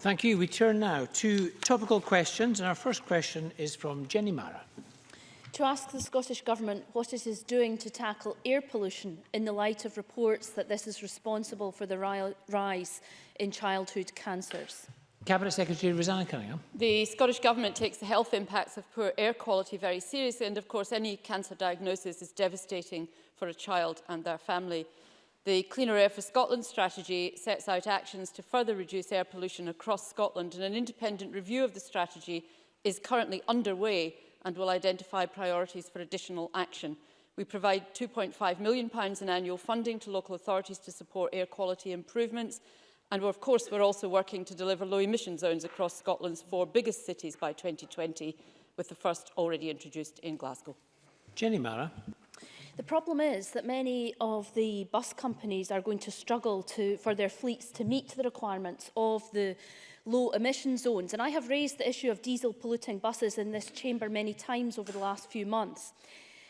Thank you. We turn now to topical questions, and our first question is from Jenny Mara. To ask the Scottish Government what it is doing to tackle air pollution in the light of reports that this is responsible for the rise in childhood cancers. Cabinet Secretary Rosanna Cunningham. The Scottish Government takes the health impacts of poor air quality very seriously and of course any cancer diagnosis is devastating for a child and their family. The Cleaner Air for Scotland strategy sets out actions to further reduce air pollution across Scotland and an independent review of the strategy is currently underway and will identify priorities for additional action. We provide £2.5 million in annual funding to local authorities to support air quality improvements and of course we're also working to deliver low emission zones across Scotland's four biggest cities by 2020 with the first already introduced in Glasgow. Jenny Mara. The problem is that many of the bus companies are going to struggle to, for their fleets to meet the requirements of the low emission zones. And I have raised the issue of diesel polluting buses in this chamber many times over the last few months.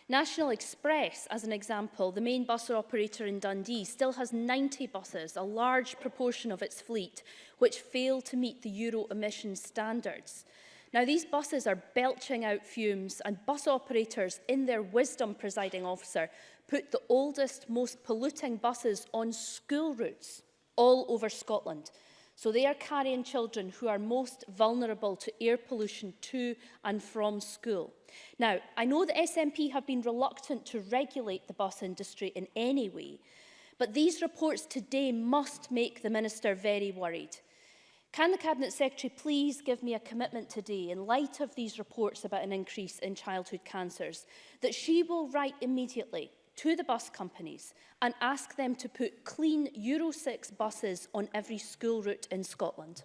National Express, as an example, the main bus operator in Dundee, still has 90 buses, a large proportion of its fleet, which fail to meet the Euro emission standards. Now, these buses are belching out fumes and bus operators, in their wisdom, presiding officer, put the oldest, most polluting buses on school routes all over Scotland. So they are carrying children who are most vulnerable to air pollution to and from school. Now, I know the SNP have been reluctant to regulate the bus industry in any way, but these reports today must make the Minister very worried. Can the Cabinet Secretary please give me a commitment today, in light of these reports about an increase in childhood cancers, that she will write immediately to the bus companies and ask them to put clean Euro 6 buses on every school route in Scotland?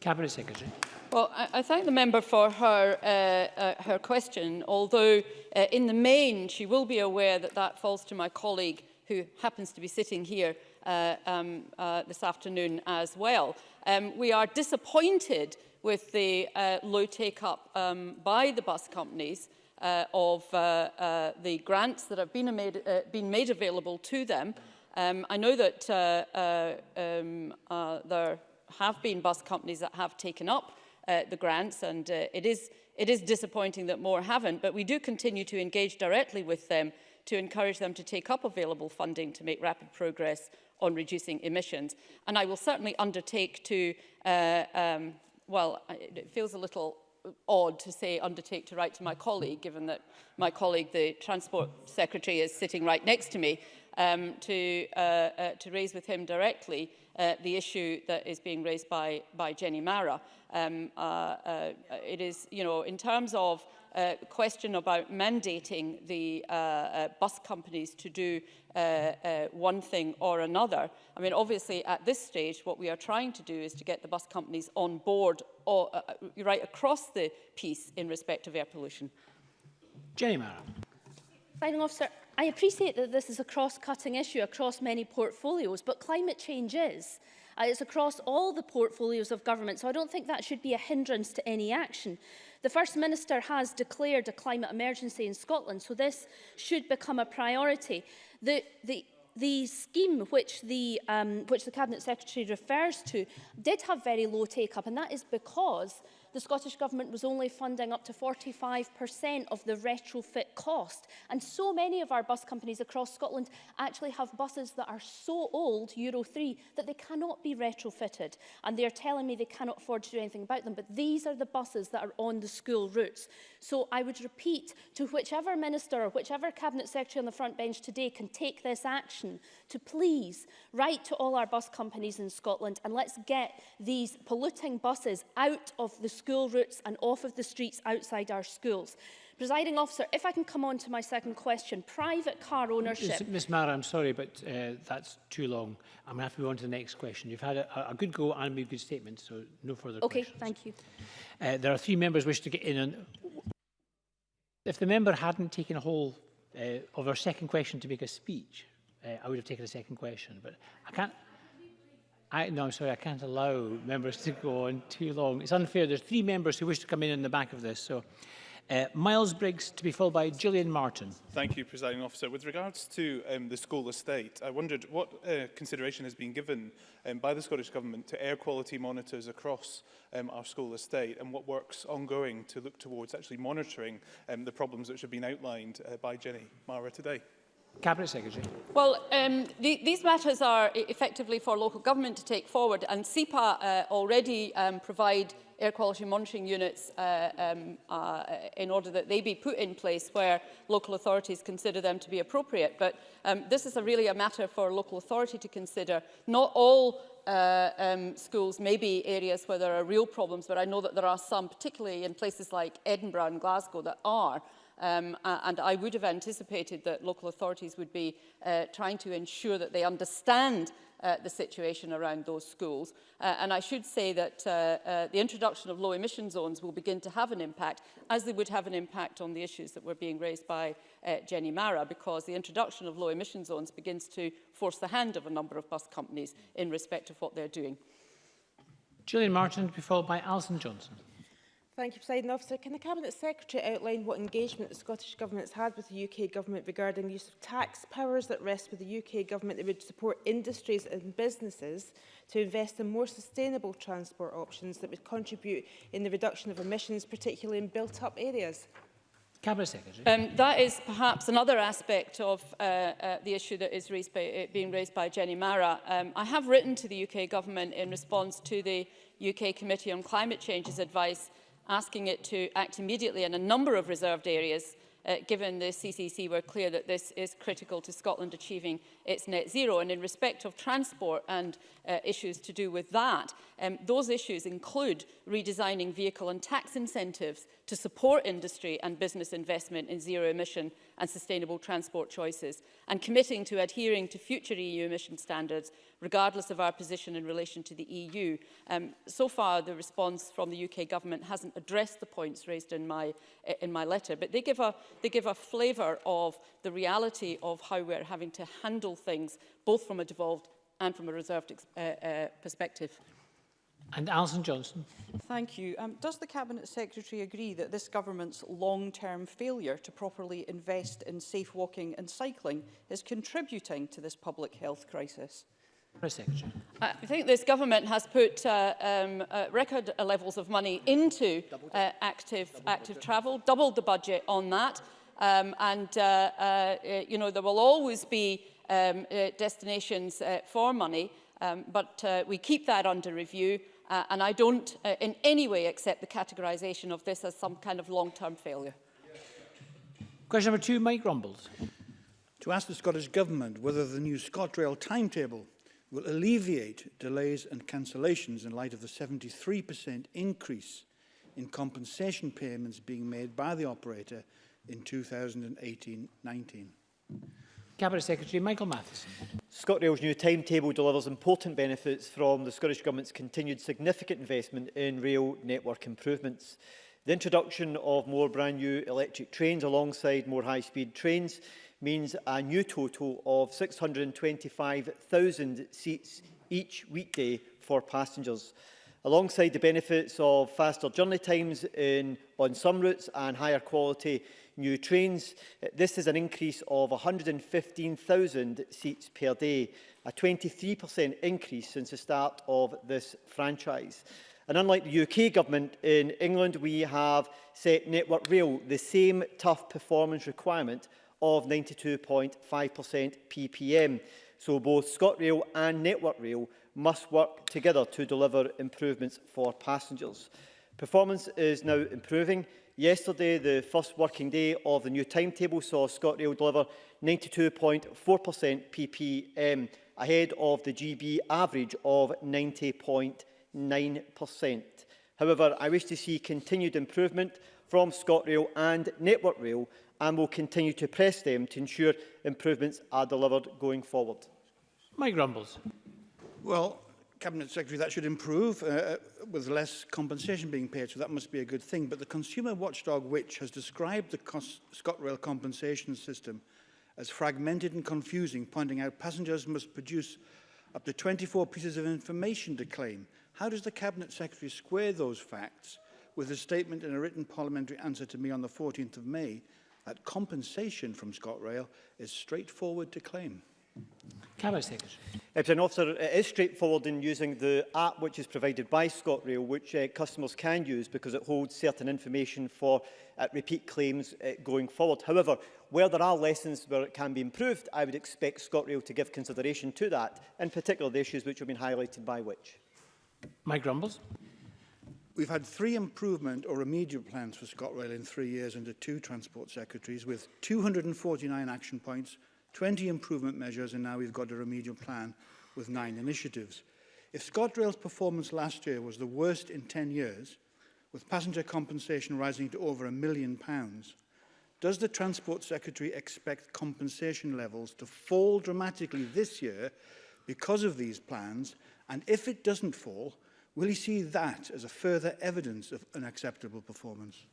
Cabinet Secretary. Well, I, I thank the member for her, uh, uh, her question, although uh, in the main she will be aware that that falls to my colleague who happens to be sitting here uh, um, uh, this afternoon as well. Um, we are disappointed with the uh, low take-up um, by the bus companies uh, of uh, uh, the grants that have been made, uh, been made available to them. Um, I know that uh, uh, um, uh, there have been bus companies that have taken up uh, the grants and uh, it, is, it is disappointing that more haven't, but we do continue to engage directly with them to encourage them to take up available funding to make rapid progress on reducing emissions. And I will certainly undertake to, uh, um, well, it feels a little odd to say undertake to write to my colleague, given that my colleague, the Transport Secretary, is sitting right next to me. um, to, uh, uh, to raise with him directly uh, the issue that is being raised by, by Jenny Mara. Um, uh, uh, it is, you know, in terms of uh, question about mandating the uh, uh, bus companies to do uh, uh, one thing or another. I mean, obviously, at this stage, what we are trying to do is to get the bus companies on board or, uh, uh right across the piece in respect of air pollution. Jenny Mara. Final officer, I appreciate that this is a cross-cutting issue across many portfolios, but climate change is. Uh, it's across all the portfolios of government, so I don't think that should be a hindrance to any action. The First Minister has declared a climate emergency in Scotland, so this should become a priority. The, the the scheme which the, um, which the Cabinet Secretary refers to did have very low take-up, and that is because the Scottish Government was only funding up to 45% of the retrofit cost. And so many of our bus companies across Scotland actually have buses that are so old, Euro 3, that they cannot be retrofitted. And they are telling me they cannot afford to do anything about them. But these are the buses that are on the school routes. So I would repeat to whichever minister or whichever cabinet secretary on the front bench today can take this action to please write to all our bus companies in Scotland and let's get these polluting buses out of the school routes and off of the streets outside our schools. Presiding officer, if I can come on to my second question, private car ownership. Ms Mara, I'm sorry, but uh, that's too long. I'm going to have to move on to the next question. You've had a, a good go and made good statement, so no further okay, questions. Okay, thank you. Uh, there are three members wish to get in. And if the member hadn't taken a whole uh, of our second question to make a speech, uh, I would have taken a second question, but I can't... I, no, I'm sorry, I can't allow members to go on too long. It's unfair. There's three members who wish to come in in the back of this. So, uh, Miles Briggs to be followed by Gillian Martin. Thank you, Presiding Officer. With regards to um, the school estate, I wondered what uh, consideration has been given um, by the Scottish Government to air quality monitors across um, our school estate and what work's ongoing to look towards actually monitoring um, the problems which have been outlined uh, by Jenny Mara today. Cabinet Secretary. Well, um, the, these matters are effectively for local government to take forward and SEPA uh, already um, provide air quality monitoring units uh, um, uh, in order that they be put in place where local authorities consider them to be appropriate. But um, this is a really a matter for local authority to consider. Not all uh, um, schools may be areas where there are real problems, but I know that there are some, particularly in places like Edinburgh and Glasgow, that are. Um, and I would have anticipated that local authorities would be uh, trying to ensure that they understand uh, the situation around those schools. Uh, and I should say that uh, uh, the introduction of low emission zones will begin to have an impact, as they would have an impact on the issues that were being raised by uh, Jenny Mara, because the introduction of low emission zones begins to force the hand of a number of bus companies in respect of what they're doing. Julian Martin, to be followed by Alison Johnson. Thank you, President Officer. Can the Cabinet Secretary outline what engagement the Scottish Government has had with the UK Government regarding the use of tax powers that rest with the UK Government that would support industries and businesses to invest in more sustainable transport options that would contribute in the reduction of emissions, particularly in built-up areas? Cabinet Secretary. Um, that is perhaps another aspect of uh, uh, the issue that is raised by, uh, being raised by Jenny Mara. Um, I have written to the UK Government in response to the UK Committee on Climate Change's advice asking it to act immediately in a number of reserved areas uh, given the CCC were clear that this is critical to Scotland achieving its net zero. And in respect of transport and uh, issues to do with that, um, those issues include redesigning vehicle and tax incentives to support industry and business investment in zero emission and sustainable transport choices, and committing to adhering to future EU emission standards regardless of our position in relation to the EU. Um, so far, the response from the UK government hasn't addressed the points raised in my, in my letter, but they give, a, they give a flavour of the reality of how we're having to handle things, both from a devolved and from a reserved uh, uh, perspective. And Alison Johnson. Thank you. Um, does the Cabinet Secretary agree that this government's long-term failure to properly invest in safe walking and cycling is contributing to this public health crisis? I think this government has put uh, um, uh, record levels of money into uh, active, active travel, doubled the budget on that. Um, and, uh, uh, uh, you know, there will always be um, destinations for money, um, but we keep that under review. and I don't in any way accept the categorisation of this as some kind of long-term failure. Question number two, Mike Rumbles. To ask the Scottish Government whether the new ScotRail timetable will alleviate delays and cancellations in light of the 73% increase in compensation payments being made by the operator in 2018-19. Cabinet Secretary Michael Matheson. ScotRail's new timetable delivers important benefits from the Scottish Government's continued significant investment in rail network improvements. The introduction of more brand new electric trains alongside more high-speed trains means a new total of 625,000 seats each weekday for passengers. Alongside the benefits of faster journey times in, on some routes and higher quality new trains, this is an increase of 115,000 seats per day, a 23% increase since the start of this franchise. And unlike the UK government, in England we have set Network Rail the same tough performance requirement of 92.5% ppm. So both ScotRail and Network Rail must work together to deliver improvements for passengers. Performance is now improving. Yesterday, the first working day of the new timetable saw ScotRail deliver 92.4% ppm, ahead of the GB average of 90.9%. However, I wish to see continued improvement from ScotRail and Network Rail and will continue to press them to ensure improvements are delivered going forward. Mike Rumbles. Well, Cabinet Secretary, that should improve uh, uh with less compensation being paid, so that must be a good thing. But the Consumer Watchdog, which has described the ScotRail compensation system as fragmented and confusing, pointing out passengers must produce up to 24 pieces of information to claim. How does the Cabinet Secretary square those facts with a statement in a written parliamentary answer to me on the 14th of May that compensation from ScotRail is straightforward to claim. Cameron Deputy Officer, it is straightforward in using the app which is provided by ScotRail, which uh, customers can use because it holds certain information for uh, repeat claims uh, going forward. However, where there are lessons where it can be improved, I would expect ScotRail to give consideration to that, in particular the issues which have been highlighted by which. Mike Grumbles. We've had three improvement or remedial plans for ScotRail in three years under two transport secretaries with 249 action points, 20 improvement measures and now we've got a remedial plan with nine initiatives. If ScotRail's performance last year was the worst in 10 years, with passenger compensation rising to over a million pounds, does the Transport Secretary expect compensation levels to fall dramatically this year because of these plans? And if it doesn't fall, Will he see that as a further evidence of unacceptable performance?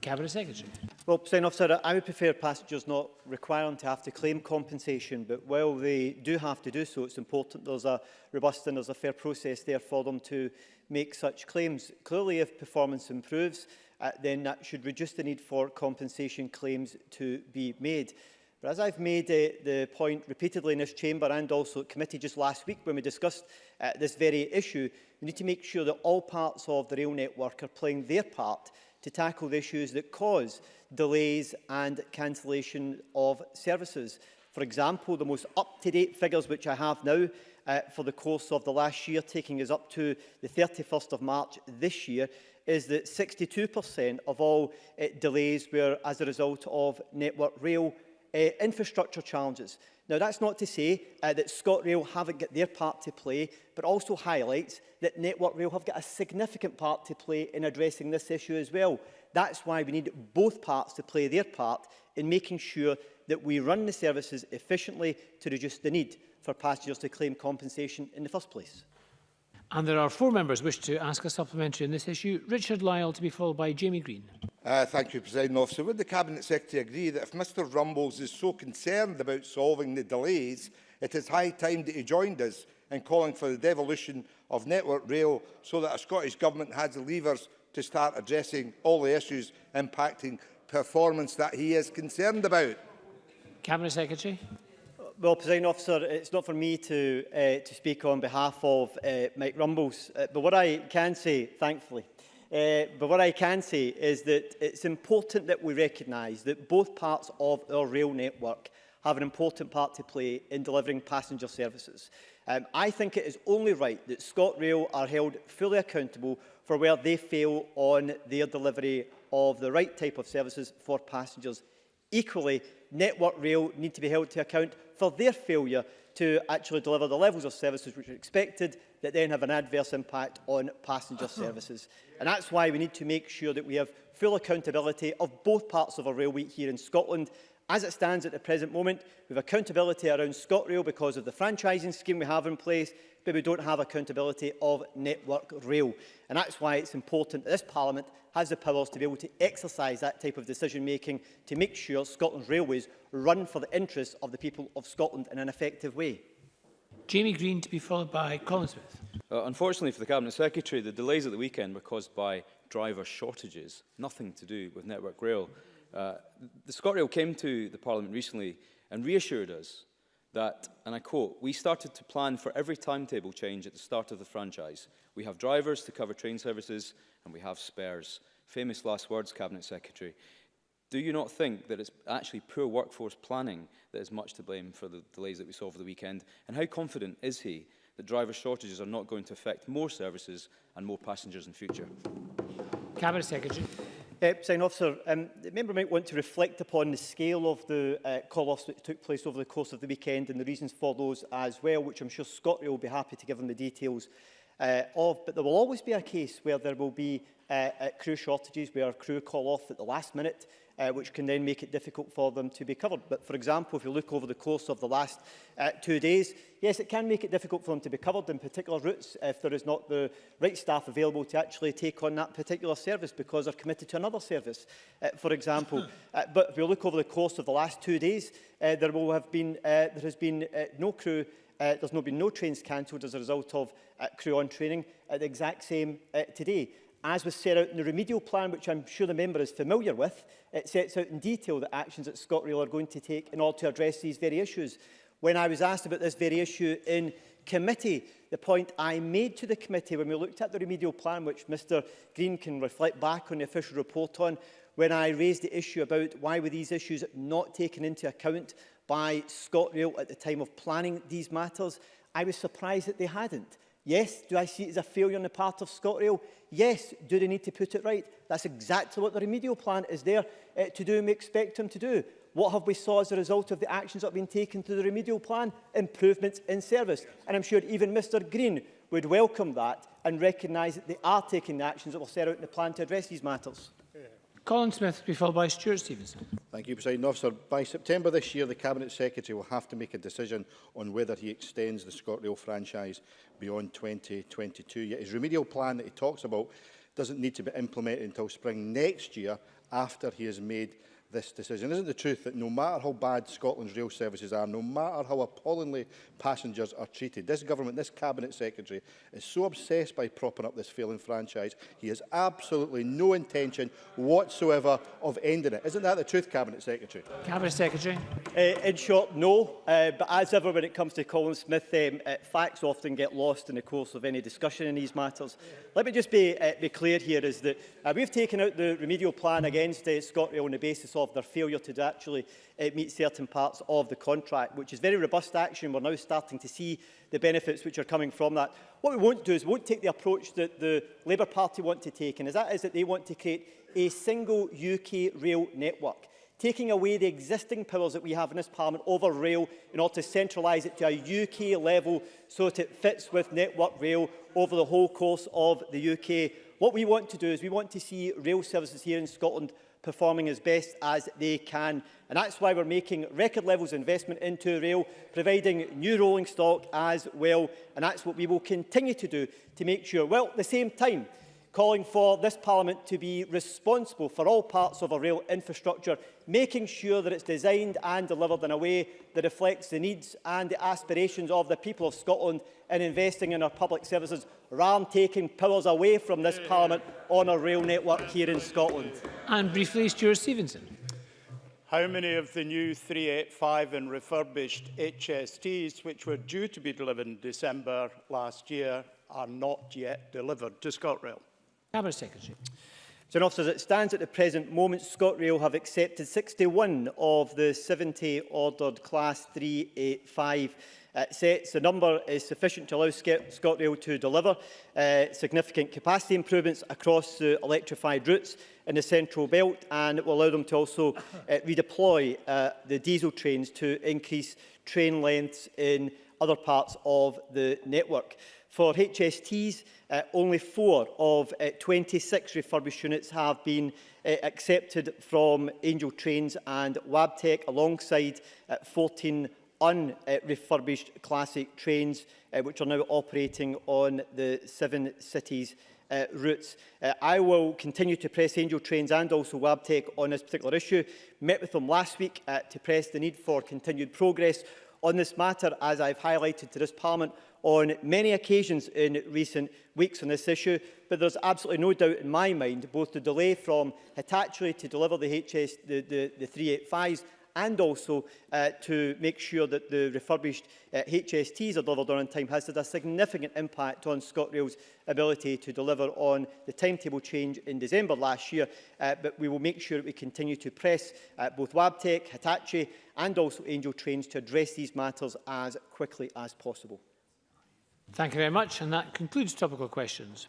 Cabinet Secretary. Well, President Officer, I would prefer passengers not requiring to have to claim compensation, but while they do have to do so, it's important there's a robust and there's a fair process there for them to make such claims. Clearly, if performance improves, uh, then that should reduce the need for compensation claims to be made. But as I've made uh, the point repeatedly in this chamber and also at committee just last week when we discussed uh, this very issue, we need to make sure that all parts of the rail network are playing their part to tackle the issues that cause delays and cancellation of services. For example, the most up-to-date figures which I have now uh, for the course of the last year, taking us up to the 31st of March this year, is that 62% of all uh, delays were as a result of Network Rail uh, infrastructure challenges. Now, that's not to say uh, that ScotRail haven't got their part to play, but also highlights that Network Rail have got a significant part to play in addressing this issue as well. That's why we need both parts to play their part in making sure that we run the services efficiently to reduce the need for passengers to claim compensation in the first place. And there are four members wish to ask a supplementary on this issue. Richard Lyle to be followed by Jamie Green. Uh, thank you, President Officer. Would the Cabinet Secretary agree that if Mr Rumbles is so concerned about solving the delays, it is high time that he joined us in calling for the devolution of Network Rail so that a Scottish Government has the levers to start addressing all the issues impacting performance that he is concerned about? Cabinet Secretary. Well, President Officer, it's not for me to, uh, to speak on behalf of uh, Mike Rumbles, uh, but what I can say, thankfully, uh, but what I can say is that it's important that we recognise that both parts of our rail network have an important part to play in delivering passenger services. Um, I think it is only right that ScotRail are held fully accountable for where they fail on their delivery of the right type of services for passengers. Equally, Network Rail need to be held to account for their failure to actually deliver the levels of services which are expected that then have an adverse impact on passenger uh-huh. services. And that's why we need to make sure that we have full accountability of both parts of our railway here in Scotland. As it stands at the present moment, we have accountability around ScotRail because of the franchising scheme we have in place, but we don't have accountability of Network Rail. And that's why it's important that this Parliament has the powers to be able to exercise that type of decision-making to make sure Scotland's railways run for the interests of the people of Scotland in an effective way. Jamie Green to be followed by Colin Smith. Uh, unfortunately for the Cabinet Secretary, the delays at the weekend were caused by driver shortages, nothing to do with Network Rail. Uh, the ScotRail came to the Parliament recently and reassured us that, and I quote, we started to plan for every timetable change at the start of the franchise. We have drivers to cover train services and we have spares. Famous last words, Cabinet Secretary. Do you not think that it's actually poor workforce planning that is much to blame for the delays that we saw over the weekend? And how confident is he that driver shortages are not going to affect more services and more passengers in future? Cabinet Secretary. Uh, Sign officer, um, the member might want to reflect upon the scale of the uh, call-offs that took place over the course of the weekend and the reasons for those as well, which I'm sure Scotland will be happy to give them the details uh, of, but there will always be a case where there will be uh, uh, crew shortages where crew call off at the last minute, uh, which can then make it difficult for them to be covered. But for example, if you look over the course of the last uh, two days, yes, it can make it difficult for them to be covered in particular routes if there is not the right staff available to actually take on that particular service because they're committed to another service, uh, for example. uh, but if you look over the course of the last two days, uh, there will have been, uh, there has been uh, no crew Uh, there's not been no trains cancelled as a result of uh, crew on training at the exact same uh, today. As was set out in the remedial plan, which I'm sure the member is familiar with, it sets out in detail the actions that ScotRail are going to take in order to address these very issues. When I was asked about this very issue in committee, the point I made to the committee when we looked at the remedial plan, which Mr Green can reflect back on the official report on, when I raised the issue about why were these issues not taken into account by ScotRail at the time of planning these matters, I was surprised that they hadn't. Yes, do I see it as a failure on the part of ScotRail? Yes, do they need to put it right? That's exactly what the remedial plan is there uh, to do and we expect them to do. What have we saw as a result of the actions that have been taken through the remedial plan? Improvements in service. And I'm sure even Mr Green would welcome that and recognise that they are taking the actions that will set out in the plan to address these matters. Colin Smith will be followed by Stuart Stevenson. Thank you, President Officer. By September this year, the Cabinet Secretary will have to make a decision on whether he extends the ScotRail franchise beyond 2022. Yet his remedial plan that he talks about doesn't need to be implemented until spring next year after he has made this decision. Isn't the truth that no matter how bad Scotland's rail services are, no matter how appallingly passengers are treated, this government, this cabinet secretary is so obsessed by propping up this failing franchise, he has absolutely no intention whatsoever of ending it. Isn't that the truth, cabinet secretary? Cabinet secretary. Uh, in short, no. Uh, but as ever, when it comes to Colin Smith, um, uh, facts often get lost in the course of any discussion in these matters. Let me just be, uh, be clear here is that uh, we've taken out the remedial plan against uh, ScotRail on the basis of their failure to actually uh, meet certain parts of the contract, which is very robust action. We're now starting to see the benefits which are coming from that. What we won't do is we won't take the approach that the Labour Party want to take, and is that is that they want to create a single UK rail network taking away the existing powers that we have in this Parliament over rail in order to centralise it to a UK level so that it fits with network rail over the whole course of the UK. What we want to do is we want to see rail services here in Scotland performing as best as they can. And that's why we're making record levels of investment into rail, providing new rolling stock as well. And that's what we will continue to do to make sure, well, at the same time, calling for this Parliament to be responsible for all parts of our rail infrastructure, making sure that it's designed and delivered in a way that reflects the needs and the aspirations of the people of Scotland in investing in our public services, rather than taking powers away from this Parliament on our rail network here in Scotland. And briefly, Stuart Stevenson. How many of the new 385 and refurbished HSTs, which were due to be delivered in December last year, are not yet delivered to ScotRail? Cabinet Secretary. So, officer, as it stands at the present moment, ScotRail have accepted 61 of the 70 ordered Class 385 uh, sets, the number is sufficient to allow ScotRail to deliver uh, significant capacity improvements across the electrified routes in the central belt and it will allow them to also uh, redeploy uh, the diesel trains to increase train lengths in other parts of the network. For HSTs, uh, only four of uh, 26 refurbished units have been uh, accepted from Angel Trains and Wabtec alongside uh, 14 unrefurbished uh, classic trains, uh, which are now operating on the seven cities uh, routes. Uh, I will continue to press Angel Trains and also Wabtec on this particular issue. Met with them last week uh, to press the need for continued progress on this matter, as I've highlighted to this Parliament on many occasions in recent weeks on this issue. But there's absolutely no doubt in my mind, both the delay from Hitachi to deliver the HS, the, the, the 385s and also uh, to make sure that the refurbished uh, HSTs are delivered on time has had a significant impact on ScotRail's ability to deliver on the timetable change in December last year, uh, but we will make sure that we continue to press uh, both Wabtec, Hitachi and also Angel Trains to address these matters as quickly as possible. Thank you very much, and that concludes topical questions.